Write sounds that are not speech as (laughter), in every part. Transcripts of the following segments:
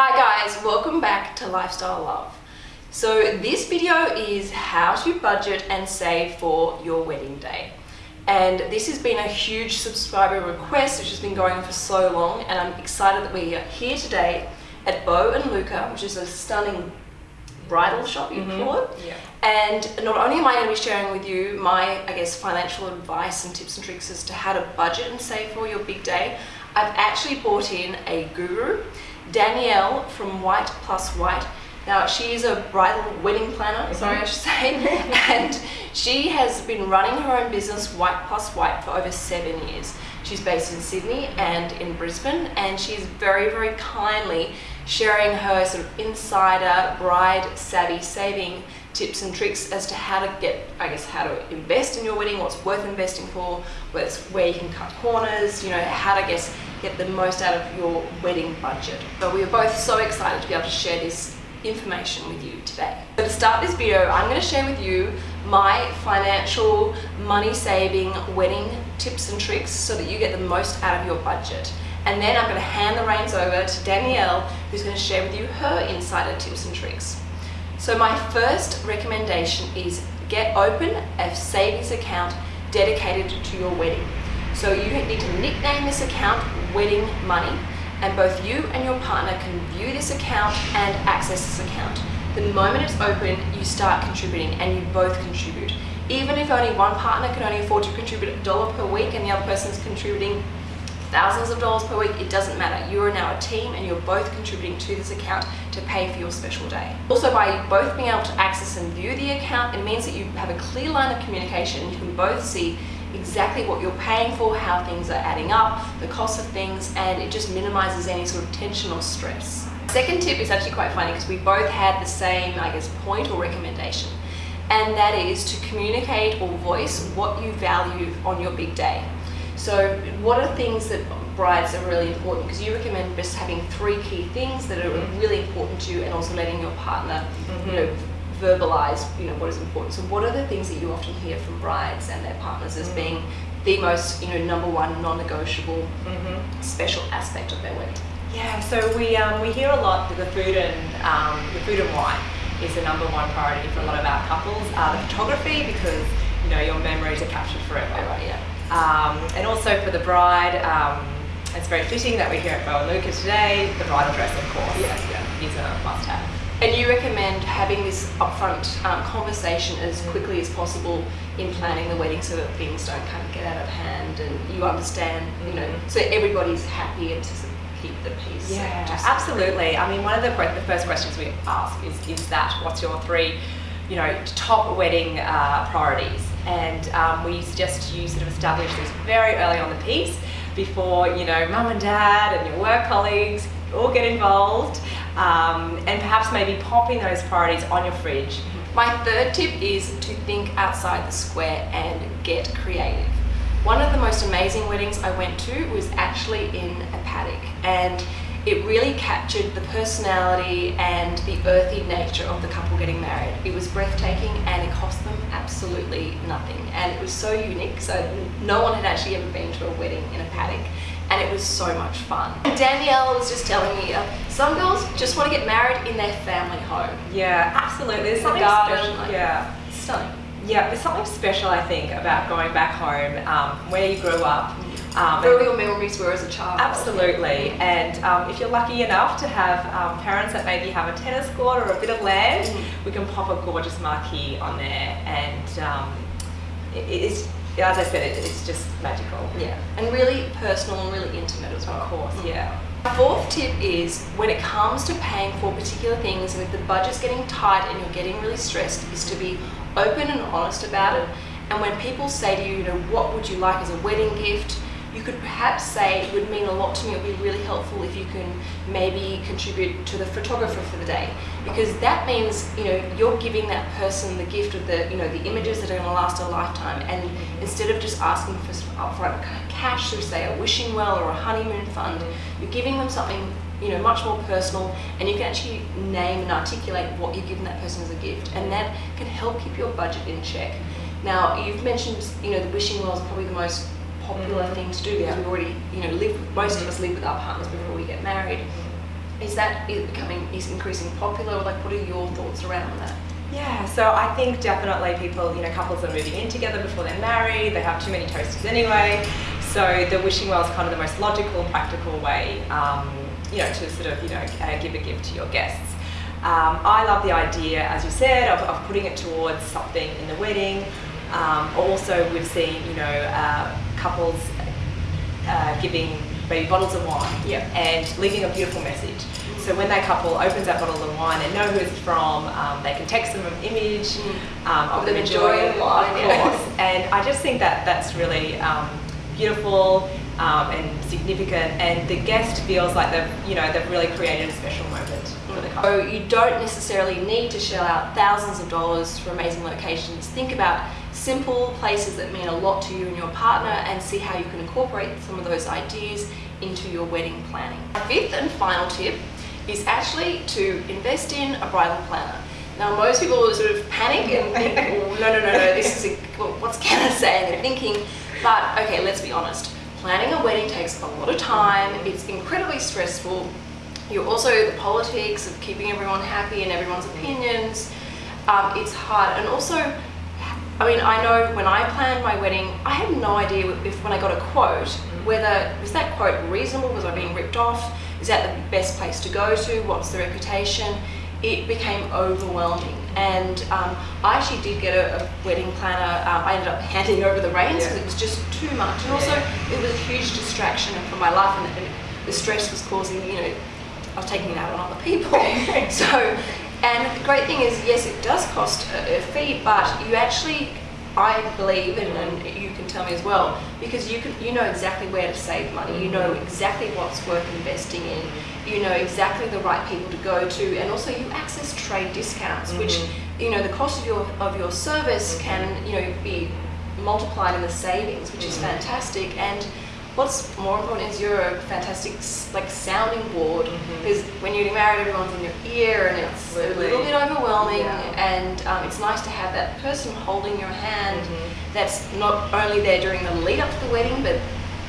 Hi guys, welcome back to Lifestyle Love. So this video is how to budget and save for your wedding day. And this has been a huge subscriber request which has been going on for so long and I'm excited that we are here today at Bo and Luca, which is a stunning bridal shop you mm -hmm. call it. Yeah. And not only am I going to be sharing with you my, I guess, financial advice and tips and tricks as to how to budget and save for your big day, I've actually brought in a guru Danielle from White Plus White. Now, she is a bridal wedding planner, mm -hmm. sorry, I should say, (laughs) and she has been running her own business, White Plus White, for over seven years. She's based in Sydney and in Brisbane, and she's very, very kindly sharing her sort of insider bride savvy saving tips and tricks as to how to get, I guess, how to invest in your wedding, what's worth investing for, where you can cut corners, you know, how to, guess, get the most out of your wedding budget. So we are both so excited to be able to share this information with you today. So to start this video, I'm going to share with you my financial money saving wedding tips and tricks so that you get the most out of your budget. And then I'm going to hand the reins over to Danielle who's going to share with you her insider tips and tricks. So my first recommendation is get open a savings account dedicated to your wedding. So you need to nickname this account Wedding Money and both you and your partner can view this account and access this account. The moment it's open, you start contributing and you both contribute. Even if only one partner can only afford to contribute a dollar per week and the other person is contributing thousands of dollars per week, it doesn't matter. You are now a team and you're both contributing to this account to pay for your special day. Also by both being able to access and view the account, it means that you have a clear line of communication you can both see exactly what you're paying for, how things are adding up, the cost of things, and it just minimizes any sort of tension or stress. Second tip is actually quite funny because we both had the same, I guess, point or recommendation, and that is to communicate or voice what you value on your big day. So what are things that brides are really important because you recommend just having three key things that are really important to you and also letting your partner mm -hmm. you know verbalize you know what is important so what are the things that you often hear from brides and their partners as mm. being the most you know number one non-negotiable mm -hmm. special aspect of their wedding yeah so we um, we hear a lot that the food and um, the food and wine is the number one priority for a lot of our couples uh, the photography because you know your memories are captured forever right yeah um, and also for the bride um, it's very fitting that we're here at Bo Luca today the bridal dress of course yeah, yeah. is a must-have and you recommend having this upfront um, conversation as quickly as possible in planning the wedding so that things don't kind of get out of hand and you understand, you know, mm-hmm. so everybody's happy and to keep the peace. Yeah, absolutely. I mean, one of the, the first questions we ask is, is that, what's your three, you know, top wedding uh, priorities? And um, we suggest you sort of establish this very early on the piece before, you know, mum and dad and your work colleagues all get involved um, and perhaps maybe popping those priorities on your fridge. My third tip is to think outside the square and get creative. One of the most amazing weddings I went to was actually in a paddock and it really captured the personality and the earthy nature of the couple getting married. It was breathtaking and it cost them absolutely nothing and it was so unique so no one had actually ever been to a wedding in a paddock and it was so much fun. Danielle was just telling me, uh, some girls just want to get married in their family home. Yeah, absolutely. There's something special. yeah, stunning. Yeah, there's something special I think about going back home, um, where you grew up. Um, your memories were as a child. Absolutely, and um, if you're lucky enough to have um, parents that maybe have a tennis court or a bit of land, mm we can pop a gorgeous marquee on there, and um, it, it's as I said, it, it's just magical. Yeah, and really personal and really intimate as well. Of course, yeah. My fourth tip is when it comes to paying for particular things and if the budget's getting tight and you're getting really stressed is to be open and honest about it. And when people say to you, you know, what would you like as a wedding gift? You could perhaps say it would mean a lot to me, it would be really helpful if you can maybe contribute to the photographer for the day. Because that means, you know, you're giving that person the gift of the, you know, the images that are gonna last a lifetime. And instead of just asking for upfront uh, cash through say a wishing well or a honeymoon fund, you're giving them something you know, much more personal and you can actually name and articulate what you're giving that person as a gift and that can help keep your budget in check. Now, you've mentioned, you know, the wishing well is probably the most popular mm -hmm. thing to do because we already, you know, live, most of us live with our partners before we get married. Is that is becoming is increasing popular? Like, what are your thoughts around that? Yeah, so I think definitely people, you know, couples are moving in together before they're married, they have too many toasters anyway. So the wishing well is kind of the most logical and practical way, um, you know, to sort of, you know, uh, give a gift to your guests. Um, I love the idea, as you said, of, of, putting it towards something in the wedding. Um, also, we've seen, you know, uh, couples uh, giving maybe bottles of wine yeah. and leaving a beautiful message. So when that couple opens that bottle of wine, and know who it's from. Um, they can text them an image Mm. um, of them enjoying it, life, of course. And I just think that that's really um, beautiful um, and significant. And the guest feels like they've, you know, they've really created a special moment for the couple. So you don't necessarily need to shell out thousands of dollars for amazing locations. Think about simple places that mean a lot to you and your partner and see how you can incorporate some of those ideas into your wedding planning. Our fifth and final tip is actually to invest in a bridal planner. Now most people sort of panic and think, (laughs) oh, no, no, no, no, this is, a, what's (laughs) Kenna saying? They're thinking, but okay, let's be honest. Planning a wedding takes a lot of time, it's incredibly stressful. You're also the politics of keeping everyone happy and everyone's opinions. Um, it's hard, and also, I mean, I know when I planned my wedding, I had no idea if when I got a quote whether was that quote reasonable, was I being ripped off, is that the best place to go to, what's the reputation. It became overwhelming, and um, I actually did get a, a wedding planner. Um, I ended up handing over the reins because Yeah. it was just too much, and also it was a huge distraction from my life, and, and the stress was causing, you know, I was taking it out on other people. (laughs) so, and the great thing is, yes, it does cost a, a fee, but you actually, I believe, and, and you can tell me as well, because you can, you know exactly where to save money. You know exactly what's worth investing in. You know exactly the right people to go to, and also you access trade discounts, which mm-hmm. you know the cost of your of your service can you know be multiplied in the savings, which is mm-hmm. fantastic. And what's more important is you're a fantastic like sounding board because when you're married, everyone's in your ear, and it's a little bit overwhelming. Yeah. And um, it's nice to have that person holding your hand. Mhm. That's not only there during the lead up to the wedding, but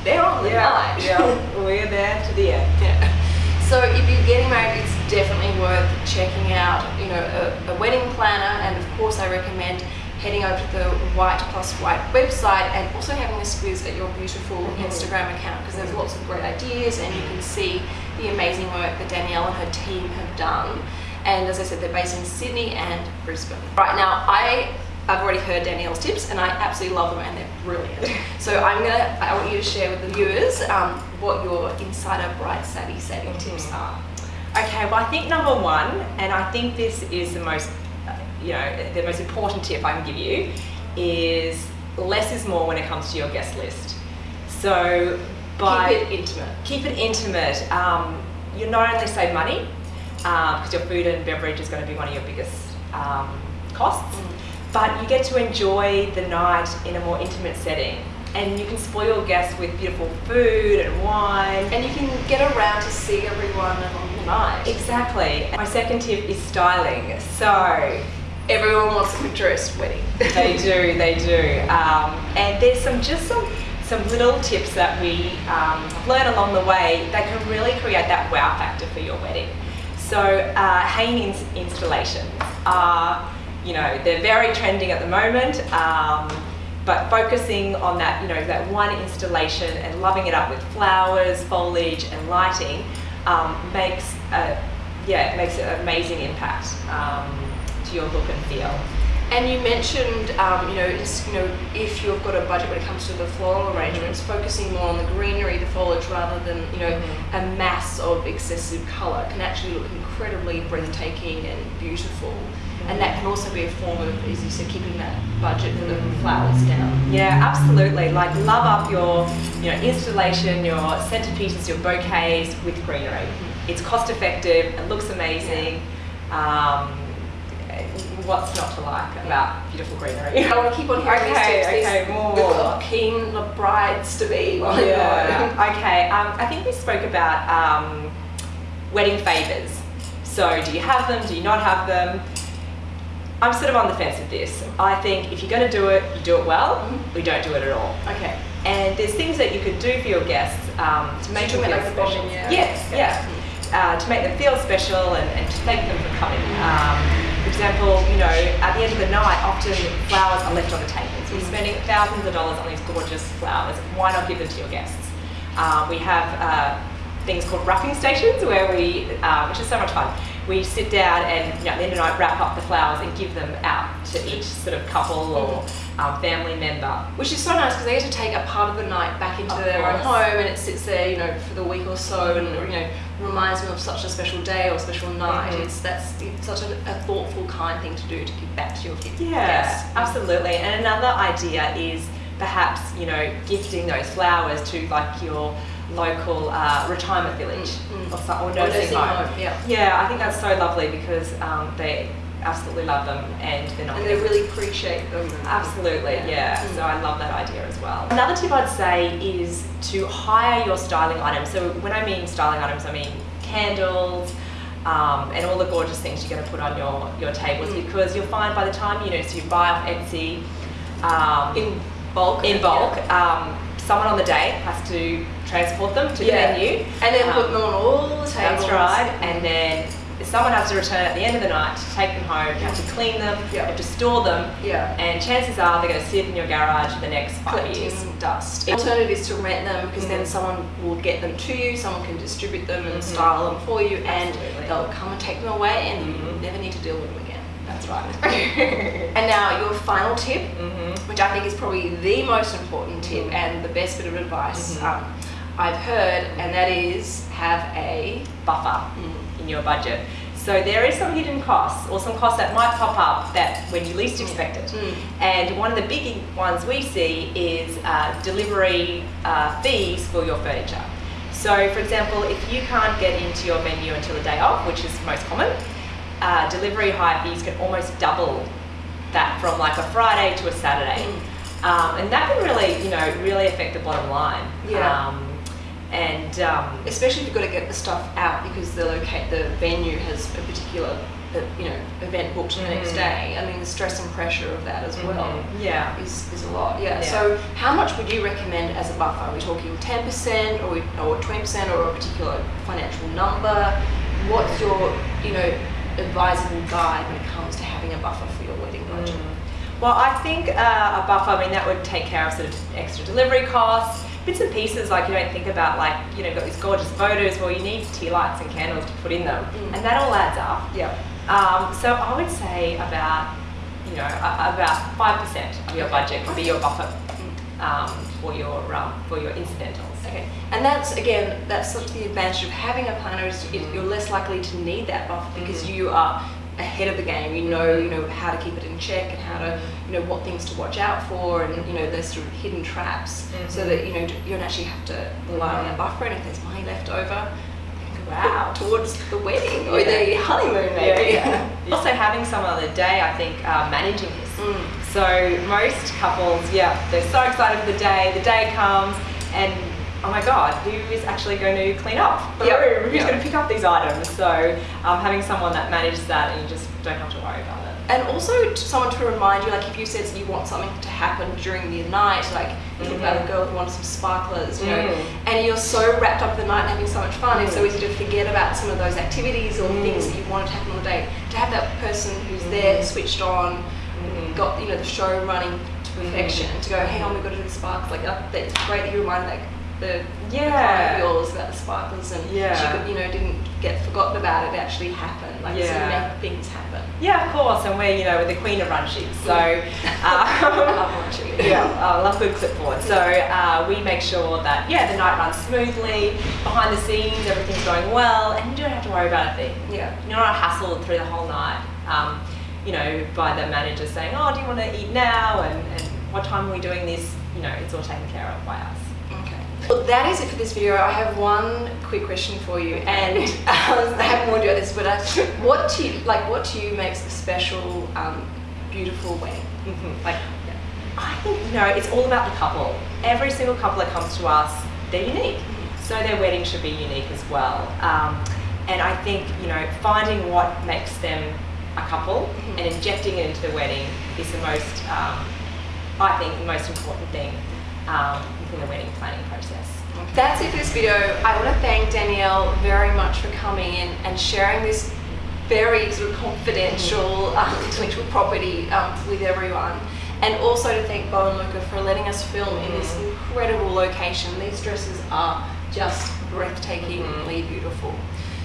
they're on the Yeah, night. yeah, (laughs) we're there to the end. Yeah. So if you're getting married, it's definitely worth checking out, you know, a, a wedding planner, and of course, I recommend heading over to the White Plus White website and also having a squiz at your beautiful Instagram account because there's lots of great ideas and you can see the amazing work that Danielle and her team have done. And as I said, they're based in Sydney and Brisbane. Right now, I I've already heard Danielle's tips and I absolutely love them and they're brilliant. (laughs) So I'm gonna, I want you to share with the viewers um, what your insider bright savvy saving tips are. Okay, well, I think number one, and I think this is the most, you know, the most important tip I can give you, is less is more when it comes to your guest list. So by Keep it intimate. keep it intimate. Um, you not only save money because your food and beverage is going to be one of your biggest um, costs, Mm. but you get to enjoy the night in a more intimate setting. And you can spoil your guests with beautiful food and wine. And you can get around to see everyone on the night. Exactly. My second tip is styling. So Everyone wants a Pinterest wedding. (laughs) they do, they do. Um, and there's some just some some little tips that we um, learned along the way that can really create that wow factor for your wedding. So uh, hanging installations are, you know, they're very trending at the moment. Um, but focusing on that, you know, that one installation and loving it up with flowers, foliage, and lighting um, makes, a, yeah, it makes an amazing impact um, to your look and feel. And you mentioned, um, you know, it's, you know, if you've got a budget when it comes to the floral arrangements, focusing more on the greenery, the foliage, rather than you know Mhm. a mass of excessive colour, can actually look incredibly breathtaking and beautiful. And that can also be a form of, as you said, keeping that budget for the flowers down. Yeah, absolutely. Like love up your, you know, installation, your centerpieces, your bouquets with greenery. It's cost effective. It looks amazing. Um, what's not to like about beautiful greenery? I want to keep on hearing Okay, these tips. okay, these more. good, keen brides to be. you're Yeah. (laughs) okay. Um, I think we spoke about um, wedding favors. So, do you have them? Do you not have them? I'm sort of on the fence with this. I think if you're going to do it, you do it well. Mhm. We don't do it at all. Okay. And there's things that you could do for your guests um, to make them feel like special. yeah. Yes, Okay. yeah. uh, to make them feel special and, and to thank them for coming. Um, for example, you know, at the end of the night, often flowers are left on the table. So you're spending thousands of dollars on these gorgeous flowers. Why not give them to your guests? Um, we have uh, things called wrapping stations where we, uh, which is so much fun. We sit down and you know, at the end of the night wrap up the flowers and give them out to each sort of couple or um, family member. Which is so nice because they get to take a part of the night back into Of their own home and it sits there, you know, for the week or so and you know reminds me of such a special day or special night. Mhm. It's that's it's such a, a thoughtful, kind thing to do to give back to your kids. Yeah, Yes. absolutely. And another idea is perhaps you know gifting those flowers to like your local uh, retirement village Mm, mm. or, so, or nursing home. home, yeah. Yeah, I think that's so lovely because um, they absolutely love them and they're not. And they really appreciate them. Absolutely, yeah. Mm. So I love that idea as well. Another tip I'd say is to hire your styling items. So when I mean styling items, I mean candles. Um, and all the gorgeous things you're going to put on your, your tables Mm. because you'll find by the time you know so you buy off Etsy um, in bulk. in bulk um, someone on the day has to transport them to Yeah. the venue And then Um, put them on all the tables. that's right. And then someone has to return at the end of the night to take them home. You have to clean them. You have to store them. Yeah. And chances are they're going to sit in your garage for the next five collecting years. dust. The alternative is to rent them because then Mhm. someone will get them to you, someone can distribute them and Mhm. style them for you, and Absolutely. they'll come and take them away, and you Mhm. never need to deal with them again. That's right. (laughs) And now your final tip, hmm which I think is probably the most important tip Mhm. and the best bit of advice um, I've heard, and that is have a Buffer mm, your budget. So there is some hidden costs or some costs that might pop up that when you least expect it. mm, And one of the big ones we see is uh, delivery uh, fees for your furniture. So, for example, if you can't get into your venue until the day of, which is most common, uh, delivery hire fees can almost double that from like a Friday to a Saturday. Mm. Um, and that can really, you know, really affect the bottom line. Yeah. Um, and um, especially if you've got to get the stuff out because the locate the venue has a particular uh, you know event booked the next Mhm. day. I mean the stress and pressure of that as well. mhm, yeah. is, is a lot. Yeah. Yeah. So how much would you recommend as a buffer? Are we talking 10% or, or 20% or a particular financial number? What's your, you know, advisable guide when it comes to having a buffer for your wedding budget? Mm. Well, I think uh, a buffer, I mean, that would take care of sort of extra delivery costs, bits and pieces like you don't think about, like, you know, got these gorgeous photos, well, you need tea lights and candles to put in them, Mm. and that all adds up. Yeah. Um, so I would say about, you know, a- about 5% of your budget could be your buffer um, for your um, for your incidentals. Okay, and that's again, that's sort of the advantage of having a planner is you- you're less likely to need that buffer because Mhm. you are ahead of the game. You know, you know how to keep it in check and how to, you know, what things to watch out for, and you know, there's sort of hidden traps, so Mhm. that you know you don't actually have to rely on that buffer. And if there's money left over, Wow. towards the wedding or Yeah. the honeymoon, maybe. Yeah, yeah. also having someone on the day, I think, uh, managing this. Mm. So most couples, yeah, they're so excited for the day. The day comes, and oh my God, who is actually going to clean up the Yep. room? Who's Yep. going to pick up these items? So um, having someone that manages that, and you just don't have to worry about it. And also someone to remind you, like if you said you want something to happen during the night, like you think about a girl who wants some sparklers, you know, Mm. and you're so wrapped up in the night and having so much fun, it's so easy to forget about some of those activities or Mm. things that you wanted to happen on the day. To have that person who's there, Mm. switched on, Mhm. got you know the show running to Mm. perfection, to go, hey, on, we've got to do the sparks. Like that, that's great that you reminded like the the Yeah. of about the sparklers, and she could, you know didn't get forgotten about it. Actually happened. Like so Yeah. make things happen. Yeah, of course, and we're you know we're the queen of run sheets, so (laughs) I um, love watching it. yeah, I love good clipboard. So uh, we make sure that yeah the night runs smoothly, behind the scenes everything's going well, and you don't have to worry about a thing. Yeah. You're not hassled through the whole night, um, you know, by the manager saying, oh, do you want to eat now? And, and what time are we doing this? You know, it's all taken care of by us. Well, that is it for this video. I have one quick question for you, and um, I haven't warned you about this, but uh, what to you, like what to you makes a special, um, beautiful wedding? Mhm. Like, I think, you know, it's all about the couple. Every single couple that comes to us, they're unique. So their wedding should be unique as well. Um, and I think, you know, finding what makes them a couple Mhm. and injecting it into the wedding is the most, um, I think, the most important thing within the wedding planning process. That's it for this video. I want to thank Danielle very much for coming in and sharing this very sort of confidential um, intellectual property um, with everyone. And also to thank Bo and Luca for letting us film in this incredible location. These dresses are just breathtakingly beautiful.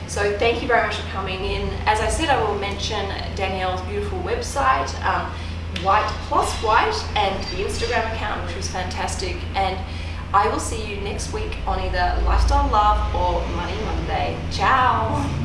So thank you very much for coming in. As I said, I will mention Danielle's beautiful website, um, White Plus White and the Instagram account, which was fantastic. And I will see you next week on either Lifestyle Love or Money Monday. Ciao!